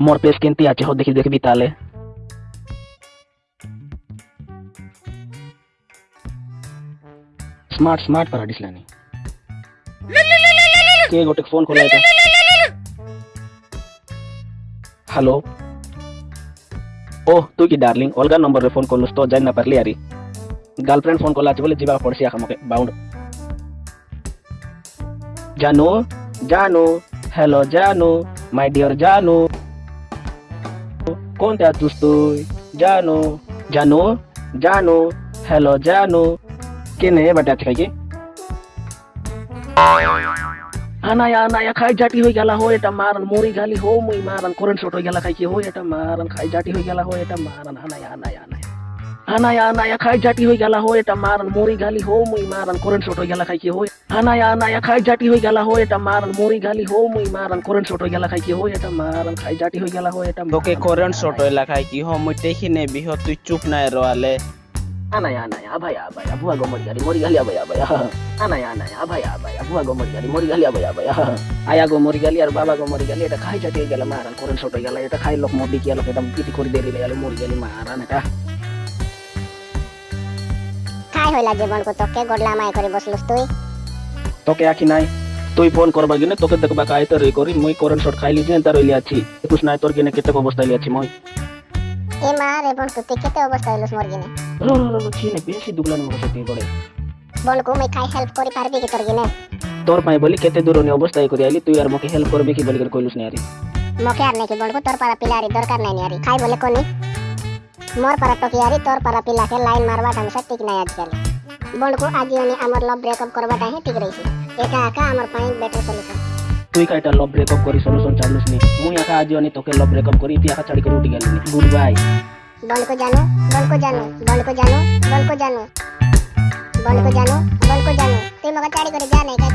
मोर pace केंती आचे हो देखी देखी बिताले स्मार्ट स्मार्ट para dislani के गोटे फ़ोन खोला था हेलो ओह, तू की डार्लिंग अलगा नंबर रे फ़ोन करलुस तो जान ना पारली यारी। गर्लफ्रेंड फ़ोन कला बोले जीवा पड़सी आखा मके बाउंड जानू? जानू? हेलो जानू? माय डियर जानू? कौन था दोस्त जानो जानो जानो हेलो जानो के नहीं बटा थे आना या आना या खाई जाटी हो गया हो एटा मारन मोरी गाली हो मुई मारन कोरन छोटो गया खाई के हो एटा मारन खाई जाती हो गया हो एटा मारन आना या आना या আনায়া আনায়া খাই জাটি হয়ে গেলা হো এটা মারন মরি গালি হো মুই মারন করেন্ট শট হয়ে গেলা খাই কি হো আনায়া আনায়া খাই জাটি হয়ে গেলা হো এটা মারন মরি গালি হো মুই মারন করেন্ট শট হয়ে গেলা খাই কি হো এটা মারন খাই জাটি হয়ে গেলা হো এটা তোকে করেন্ট শর্ট হইলা খাই কি হ মুই দেখি নে বিহ তুই চুপ নাই রোয়ালে আনায়া আনায়া আভায়া আভায়া বুয়া গো মরি গালি মরি গালি আভায়া আভায়া আনায়া আনায়া আভায়া আভায়া বুয়া গো মরি গালি মরি গালি আভায়া আভায়া আয়া গো মরি গালি আর বাবা গো মরি গালি এটা খাই জাতি হয়ে গেল মারান করেন ছোট হয়ে গেল এটা খাই লোক মদি কি লোক এটা পিটি করে দিয়ে গেল মরি গালি মারান এটা। খাই হইলা জীবনকু তোকে গডলা মাই করে বসলুস তুই। তোকে আখি নাই। তুই ফোন করবা গিনে তোকে দেখবা কাই তো রে করি মুই করেন শট খাইলি যে তার হইলি আছি। একুশ নাই তোর গিনে কেতে অবস্থা হইলি আছি মই। এ মা রে বনকু তুই কেতে অবস্থা হইলুস মোর গিনে রো রো রো চিনে বেশি দুবলান মো সত্যি করে বনকু মুই খাই হেল্প করি পারবি কি তোর গিনে তোর পাই বলি কেতে দূর নি অবস্থা করি আইলি তুই আর মকে হেল্প করবি কি বলি কইলুস না আরি মকে আর নাকি বনকু তোর পারা পিলারি দরকার নাই নিয়ারি খাই বলে কোনি মোর পারা টকিয়ারি তোর পারা পিলাকে লাইন মারবা ঢংসা ঠিক নাই আজকাল বনকু আজিওনি আমার লভ ব্রেকআপ করবাটা হে ঠিক রইছে একা একা আমার পাই বেটার সলিউশন তুই কাইটা লভ ব্রেকআপ করি সলিউশন চালুস নি মুই আকা আজি অনি তোকে লভ ব্রেকআপ করি তুই আকা ছাড়ি করে উঠি গেলি গুড বাই বনকু জানো বনকু জানো বনকু জানো বনকু জানো বনকু জানো বনকু জানো তুই মকে চাড়ি করে যা নাই কাই তোকে কেনতে এসে বলি করে আমি অ্যাক্টিং করতে চাড়ি করে যা নাই কাই